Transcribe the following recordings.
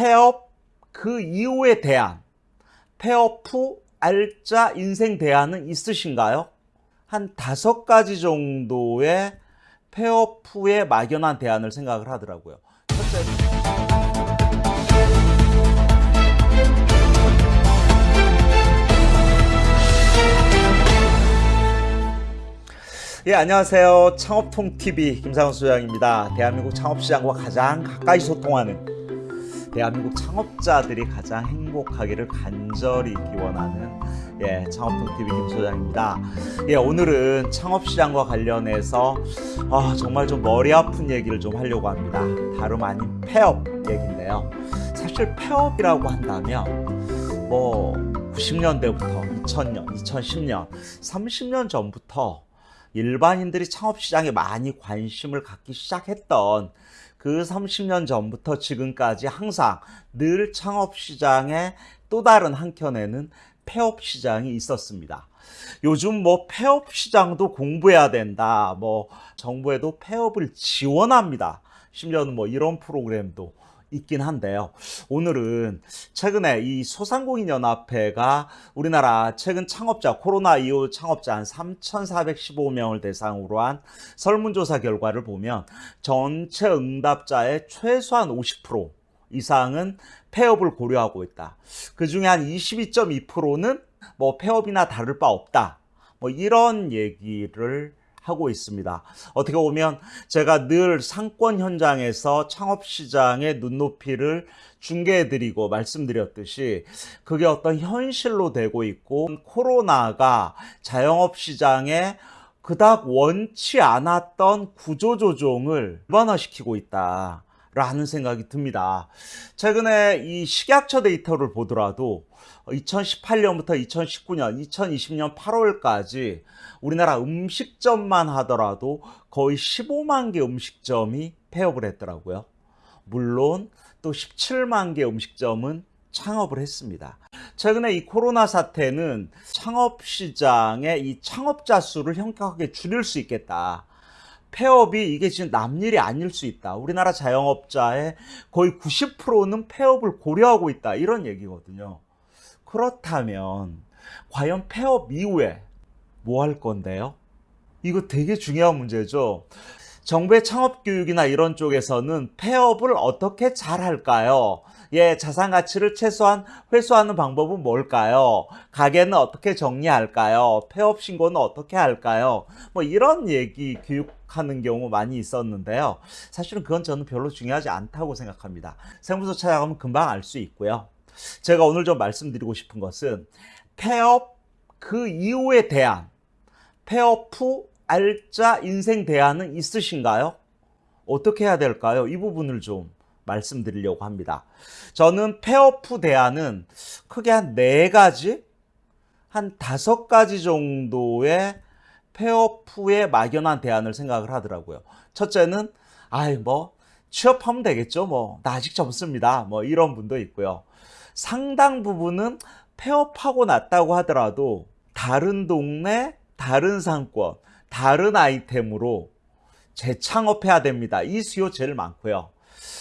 폐업 그 이후에 대안, 폐업 후 알짜 인생 대안은 있으신가요? 한 다섯 가지 정도의 폐업 후에 막연한 대안을 생각을 하더라고요. 첫째, 예, 안녕하세요. 창업통TV 김상훈 소장입니다. 대한민국 창업시장과 가장 가까이 소통하는 대한민국 창업자들이 가장 행복하기를 간절히 기원하는 예, 창업통TV 김 소장입니다. 예, 오늘은 창업시장과 관련해서 아, 정말 좀 머리 아픈 얘기를 좀 하려고 합니다. 다름 아닌 폐업 얘기인데요. 사실 폐업이라고 한다면 뭐 90년대부터 2000년, 2010년, 30년 전부터 일반인들이 창업 시장에 많이 관심을 갖기 시작했던 그 30년 전부터 지금까지 항상 늘 창업시장의 또 다른 한켠에는 폐업 시장이 있었습니다. 요즘 뭐 폐업 시장도 공부해야 된다. 뭐 정부에도 폐업을 지원합니다. 심지어는 뭐 이런 프로그램도 있긴 한데요. 오늘은 최근에 이 소상공인연합회가 우리나라 최근 창업자, 코로나 이후 창업자 한 3,415명을 대상으로 한 설문조사 결과를 보면 전체 응답자의 최소한 50% 이상은 폐업을 고려하고 있다. 그 중에 한 22.2%는 뭐 폐업이나 다를 바 없다. 뭐 이런 얘기를 하고 있습니다. 어떻게 보면 제가 늘 상권 현장에서 창업 시장의 눈높이를 중계해드리고 말씀드렸듯이 그게 어떤 현실로 되고 있고 코로나가 자영업 시장에 그닥 원치 않았던 구조조정을 일반화시키고 있다. 라는 생각이 듭니다. 최근에 이 식약처 데이터를 보더라도 2018년부터 2019년, 2020년 8월까지 우리나라 음식점만 하더라도 거의 15만 개 음식점이 폐업을 했더라고요. 물론 또 17만 개 음식점은 창업을 했습니다. 최근에 이 코로나 사태는 창업 시장의 이 창업자 수를 현격하게 줄일 수 있겠다. 폐업이 이게 지금 남일이 아닐 수 있다. 우리나라 자영업자의 거의 90%는 폐업을 고려하고 있다. 이런 얘기거든요. 그렇다면 과연 폐업 이후에 뭐 할 건데요? 이거 되게 중요한 문제죠. 정부의 창업 교육이나 이런 쪽에서는 폐업을 어떻게 잘 할까요? 예, 자산 가치를 최소한 회수하는 방법은 뭘까요? 가게는 어떻게 정리할까요? 폐업 신고는 어떻게 할까요? 뭐 이런 얘기 교육 하는 경우 많이 있었는데요. 사실은 그건 저는 별로 중요하지 않다고 생각합니다. 세무서 찾아가면 금방 알 수 있고요. 제가 오늘 좀 말씀드리고 싶은 것은 폐업 그 이후에 대한 폐업 후 알짜 인생 대안은 있으신가요? 어떻게 해야 될까요? 이 부분을 좀 말씀드리려고 합니다. 저는 후 대안은 크게 한네 가지, 한 다섯 가지 정도의 후에 막연한 대안을 생각을 하더라고요. 첫째는, 아이, 뭐, 취업하면 되겠죠. 뭐, 나 아직 젊습니다. 뭐, 이런 분도 있고요. 상당 부분은 폐업하고 났다고 하더라도 다른 동네, 다른 상권, 다른 아이템으로 재창업해야 됩니다. 이 수요 제일 많고요.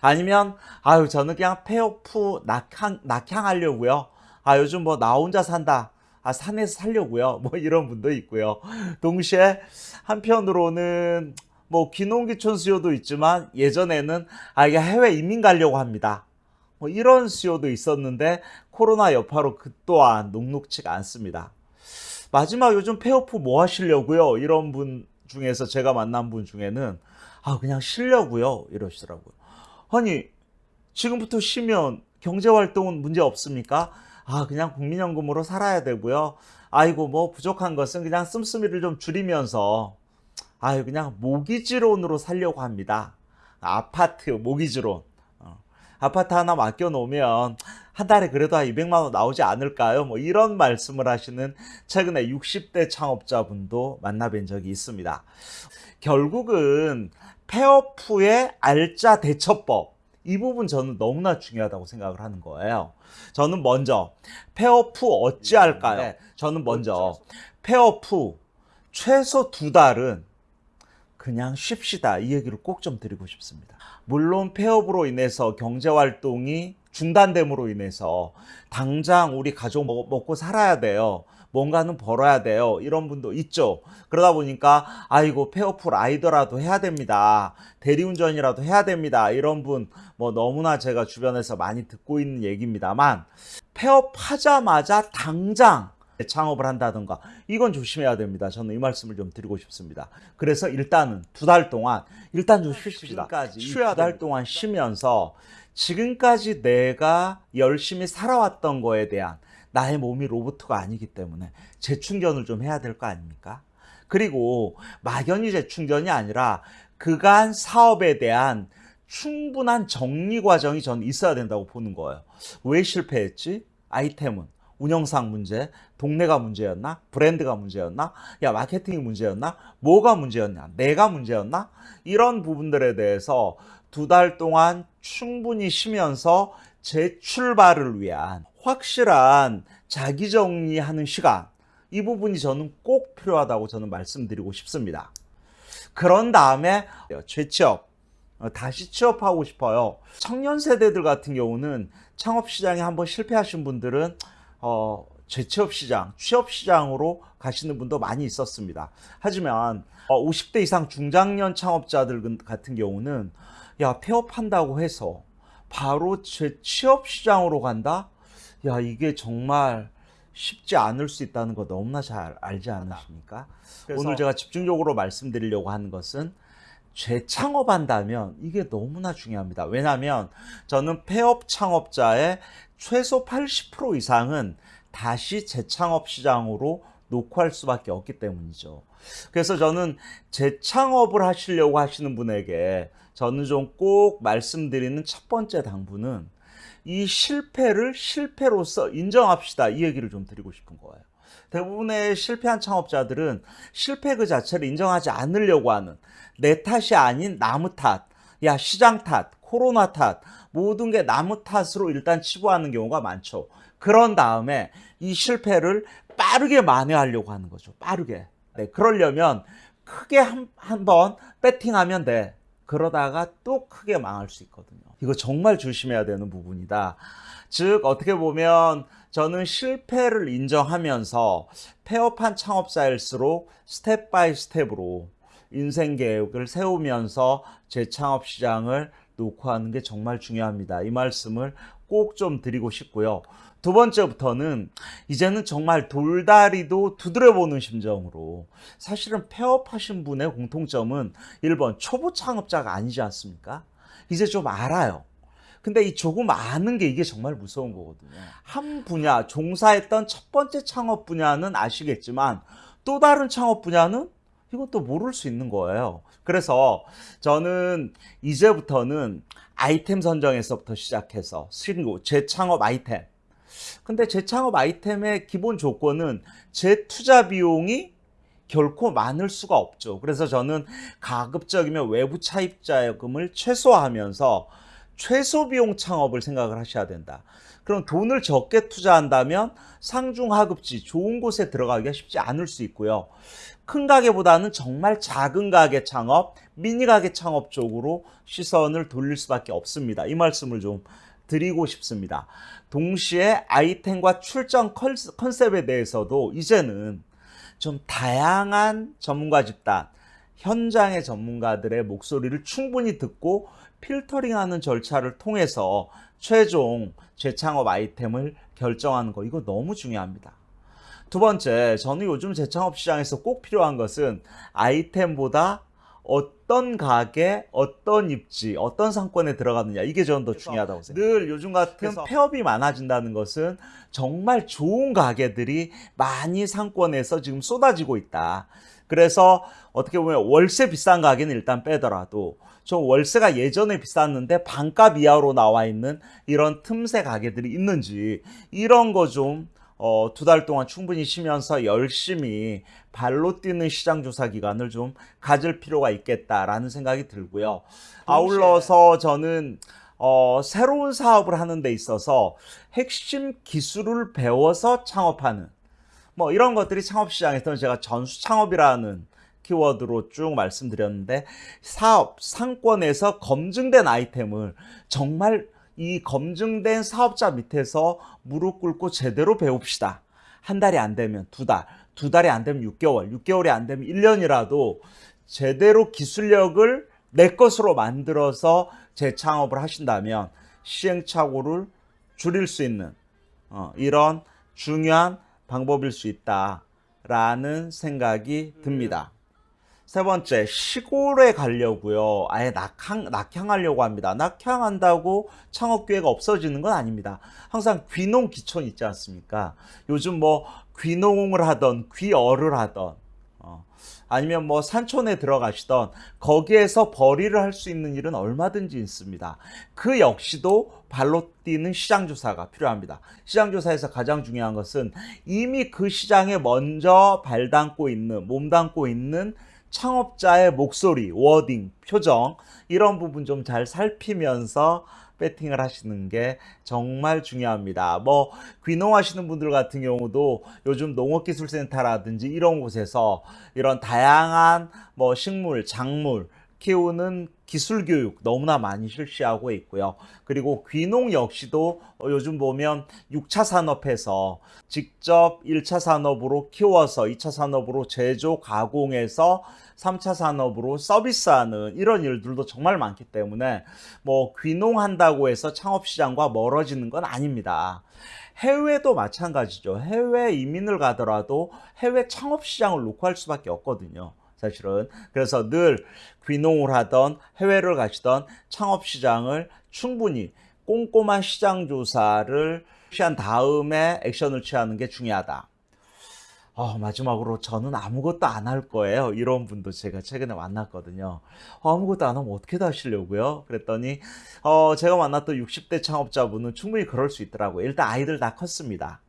아니면 아유 저는 그냥 폐업 후 낙향 낙향하려고요. 아 요즘 뭐 나 혼자 산다. 아 산에서 살려고요. 뭐 이런 분도 있고요. 동시에 한편으로는 뭐 귀농귀촌 수요도 있지만 예전에는 아 이게 해외 이민 가려고 합니다. 뭐 이런 수요도 있었는데 코로나 여파로 그 또한 녹록치가 않습니다. 마지막 요즘 폐업 후뭐 하시려고요? 이런 분 중에서 제가 만난 분 중에는 아 그냥 쉬려고요 이러시더라고요. 아니 지금부터 쉬면 경제 활동은 문제 없습니까? 아 그냥 국민연금으로 살아야 되고요. 아이고 뭐 부족한 것은 그냥 씀씀이를 좀 줄이면서 아유 그냥 모기지론으로 살려고 합니다. 아파트 모기지론. 어. 아파트 하나 맡겨 놓으면 한 달에 그래도 한 200만 원 나오지 않을까요? 뭐 이런 말씀을 하시는 최근에 60대 창업자분도 만나뵌 적이 있습니다. 결국은 폐업 후에 알짜 대처법 이 부분 저는 너무나 중요하다고 생각을 하는 거예요. 저는 먼저 폐업 후 어찌할까요? 네, 저는 먼저 폐업 후 최소 두 달은 그냥 쉽시다 이 얘기를 꼭 좀 드리고 싶습니다. 물론 폐업으로 인해서 경제 활동이 중단됨으로 인해서 당장 우리 가족 먹- 먹고 살아야 돼요. 뭔가는 벌어야 돼요. 이런 분도 있죠. 그러다 보니까 아이고 폐어프 라이더라도 해야 됩니다. 대리운전이라도 해야 됩니다. 이런 분 뭐 너무나 제가 주변에서 많이 듣고 있는 얘기입니다만 폐업하자마자 당장 창업을 한다든가 이건 조심해야 됩니다. 저는 이 말씀을 좀 드리고 싶습니다. 그래서 일단은 두 달 동안 일단 좀 쉬십시다. 쉬어야 두달. 동안 쉬면서 지금까지 내가 열심히 살아왔던 거에 대한 나의 몸이 로봇가 아니기 때문에 재충전을 좀 해야 될 거 아닙니까? 그리고 막연히 재충전이 아니라 그간 사업에 대한 충분한 정리 과정이 저는 있어야 된다고 보는 거예요. 왜 실패했지? 아이템은 운영상 문제, 동네가 문제였나? 브랜드가 문제였나? 야, 마케팅이 문제였나? 뭐가 문제였냐? 내가 문제였나? 이런 부분들에 대해서 두 달 동안 충분히 쉬면서 재출발을 위한 확실한 자기 정리하는 시간. 이 부분이 저는 꼭 필요하다고 저는 말씀드리고 싶습니다. 그런 다음에 재취업, 어, 다시 취업하고 싶어요. 청년 세대들 같은 경우는 창업 시장에 한번 실패하신 분들은 어, 재취업 시장, 취업 시장으로 가시는 분도 많이 있었습니다. 하지만 어, 50대 이상 중장년 창업자들 같은 경우는 야 폐업한다고 해서 바로 재취업 시장으로 간다? 야 이게 정말 쉽지 않을 수 있다는 거 너무나 잘 알지 않으십니까? 오늘 제가 집중적으로 말씀드리려고 하는 것은 재창업한다면 이게 너무나 중요합니다. 왜냐하면 저는 폐업 창업자의 최소 80% 이상은 다시 재창업 시장으로 녹화할 수밖에 없기 때문이죠. 그래서 저는 재창업을 하시려고 하시는 분에게 저는 좀 꼭 말씀드리는 첫 번째 당부는 이 실패를 실패로서 인정합시다. 이 얘기를 좀 드리고 싶은 거예요. 대부분의 실패한 창업자들은 실패 그 자체를 인정하지 않으려고 하는 내 탓이 아닌 나무 탓, 야 시장 탓, 코로나 탓, 모든 게 나무 탓으로 일단 치부하는 경우가 많죠. 그런 다음에 이 실패를 빠르게 만회하려고 하는 거죠. 빠르게. 네, 그러려면 크게 한, 한번 배팅하면 돼. 그러다가 또 크게 망할 수 있거든요. 이거 정말 조심해야 되는 부분이다. 즉, 어떻게 보면 저는 실패를 인정하면서 폐업한 창업자일수록 step by step으로 인생 계획을 세우면서 재창업 시장을 노크하는 게 정말 중요합니다. 이 말씀을 꼭 좀 드리고 싶고요. 두 번째부터는 이제는 정말 돌다리도 두드려보는 심정으로 사실은 폐업하신 분의 공통점은 1번 초보 창업자가 아니지 않습니까? 이제 좀 알아요. 근데 이 조금 아는 게 이게 정말 무서운 거거든요. 한 분야, 종사했던 첫 번째 창업 분야는 아시겠지만 또 다른 창업 분야는 이것도 모를 수 있는 거예요. 그래서 저는 이제부터는 아이템 선정에서부터 시작해서 신고, 재창업 아이템. 근데 재창업 아이템의 기본 조건은 재투자 비용이 결코 많을 수가 없죠. 그래서 저는 가급적이면 외부 차입 자금을 최소화하면서 최소 비용 창업을 생각을 하셔야 된다. 그럼 돈을 적게 투자한다면 상중 하급지 좋은 곳에 들어가기가 쉽지 않을 수 있고요. 큰 가게보다는 정말 작은 가게 창업, 미니 가게 창업 쪽으로 시선을 돌릴 수밖에 없습니다. 이 말씀을 좀 드리고 싶습니다. 동시에 아이템과 출전 컨- 컨셉에 대해서도 이제는 좀 다양한 전문가 집단, 현장의 전문가들의 목소리를 충분히 듣고 필터링하는 절차를 통해서 최종 재창업 아이템을 결정하는 거 이거 너무 중요합니다. 두 번째, 저는 요즘 재창업 시장에서 꼭 필요한 것은 아이템보다 어떤 가게, 어떤 입지, 어떤 상권에 들어가느냐 이게 저는 더 중요하다고 생각해요. 늘 요즘 같은 폐업이 많아진다는 것은 정말 좋은 가게들이 많이 상권에서 지금 쏟아지고 있다. 그래서 어떻게 보면 월세 비싼 가게는 일단 빼더라도 좀 월세가 예전에 비쌌는데 반값 이하로 나와 있는 이런 틈새 가게들이 있는지 이런 거 좀 어, 두 달 동안 충분히 쉬면서 열심히 발로 뛰는 시장 조사 기간을 좀 가질 필요가 있겠다라는 생각이 들고요. 아울러서 저는 어, 새로운 사업을 하는 데 있어서 핵심 기술을 배워서 창업하는 뭐 이런 것들이 창업 시장에서는 제가 전수 창업이라는 키워드로 쭉 말씀드렸는데 사업 상권에서 검증된 아이템을 정말 이 검증된 사업자 밑에서 무릎 꿇고 제대로 배웁시다. 한 달이 안 되면 두 달, 두 달이 안 되면 6개월, 6개월이 안 되면 1년이라도 제대로 기술력을 내 것으로 만들어서 재창업을 하신다면 시행착오를 줄일 수 있는 어, 이런 중요한 방법일 수 있다라는 생각이 듭니다. 세 번째, 시골에 가려고요. 아예 낙향, 낙향하려고 합니다. 낙향한다고 창업 기회가 없어지는 건 아닙니다. 항상 귀농 기촌 있지 않습니까? 요즘 뭐 귀농을 하던, 귀어를 하던, 어, 아니면 뭐 산촌에 들어가시던 거기에서 벌이를 할 수 있는 일은 얼마든지 있습니다. 그 역시도 발로 뛰는 시장 조사가 필요합니다. 시장 조사에서 가장 중요한 것은 이미 그 시장에 먼저 발 담고 있는, 몸 담고 있는 창업자의 목소리, 워딩, 표정 이런 부분 좀 잘 살피면서 배팅을 하시는 게 정말 중요합니다. 뭐 귀농하시는 분들 같은 경우도 요즘 농업기술센터라든지 이런 곳에서 이런 다양한 뭐 식물, 작물 키우는 기술 교육 너무나 많이 실시하고 있고요. 그리고 귀농 역시도 요즘 보면 6차 산업에서 직접 1차 산업으로 키워서 2차 산업으로 제조 가공해서 3차 산업으로 서비스하는 이런 일들도 정말 많기 때문에 뭐 귀농한다고 해서 창업 시장과 멀어지는 건 아닙니다. 해외도 마찬가지죠. 해외 이민을 가더라도 해외 창업 시장을 놓고 할 수밖에 없거든요. 사실은 그래서 늘 귀농을 하던 해외를 가시던 창업 시장을 충분히 꼼꼼한 시장 조사를 취한 다음에 액션을 취하는 게 중요하다. 어, 마지막으로 저는 아무것도 안 할 거예요. 이런 분도 제가 최근에 만났거든요. 어, 아무것도 안 하면 어떻게 다 하시려고요? 그랬더니 어, 제가 만났던 60대 창업자분은 충분히 그럴 수 있더라고요. 일단 아이들 다 컸습니다.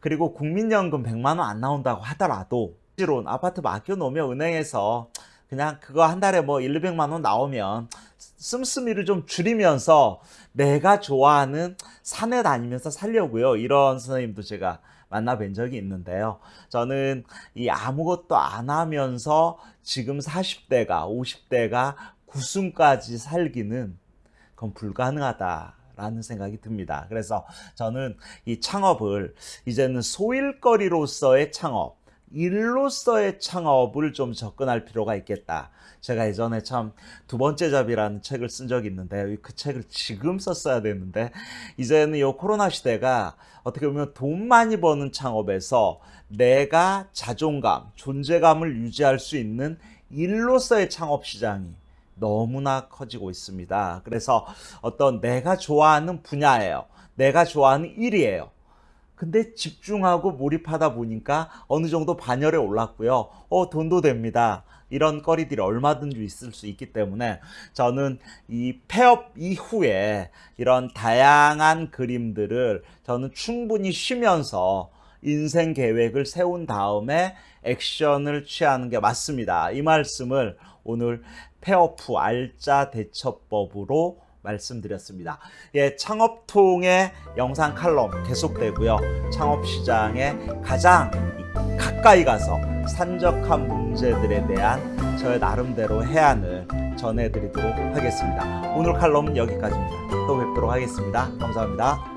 그리고 국민연금 100만 원 안 나온다고 하더라도 실론 아파트 맡겨놓으면 은행에서 그냥 그거 한 달에 뭐 1, 200만 원 나오면 씀씀이를 좀 줄이면서 내가 좋아하는 산에 다니면서 살려고요. 이런 선생님도 제가 만나 뵌 적이 있는데요. 저는 이 아무것도 안 하면서 지금 40대가 50대가 9순까지 살기는 그건 불가능하다. 라는 생각이 듭니다. 그래서 저는 이 창업을 이제는 소일거리로서의 창업, 일로서의 창업을 좀 접근할 필요가 있겠다. 제가 예전에 참 두 번째 잡이라는 책을 쓴 적이 있는데 그 책을 지금 썼어야 되는데 이제는 이 코로나 시대가 어떻게 보면 돈 많이 버는 창업에서 내가 자존감, 존재감을 유지할 수 있는 일로서의 창업 시장이 너무나 커지고 있습니다. 그래서 어떤 내가 좋아하는 분야예요. 내가 좋아하는 일이에요. 근데 집중하고 몰입하다 보니까 어느 정도 반열에 올랐고요. 어, 돈도 됩니다. 이런 거리들이 얼마든지 있을 수 있기 때문에 저는 이 폐업 이후에 이런 다양한 그림들을 저는 충분히 쉬면서 인생 계획을 세운 다음에 액션을 취하는 게 맞습니다. 이 말씀을 오늘 폐업 후 알짜 대처법으로 말씀드렸습니다. 예, 창업통의 영상 칼럼 계속되고요. 창업 시장에 가장 가까이 가서 산적한 문제들에 대한 저의 나름대로 해안을 전해드리도록 하겠습니다. 오늘 칼럼은 여기까지입니다. 또 뵙도록 하겠습니다. 감사합니다.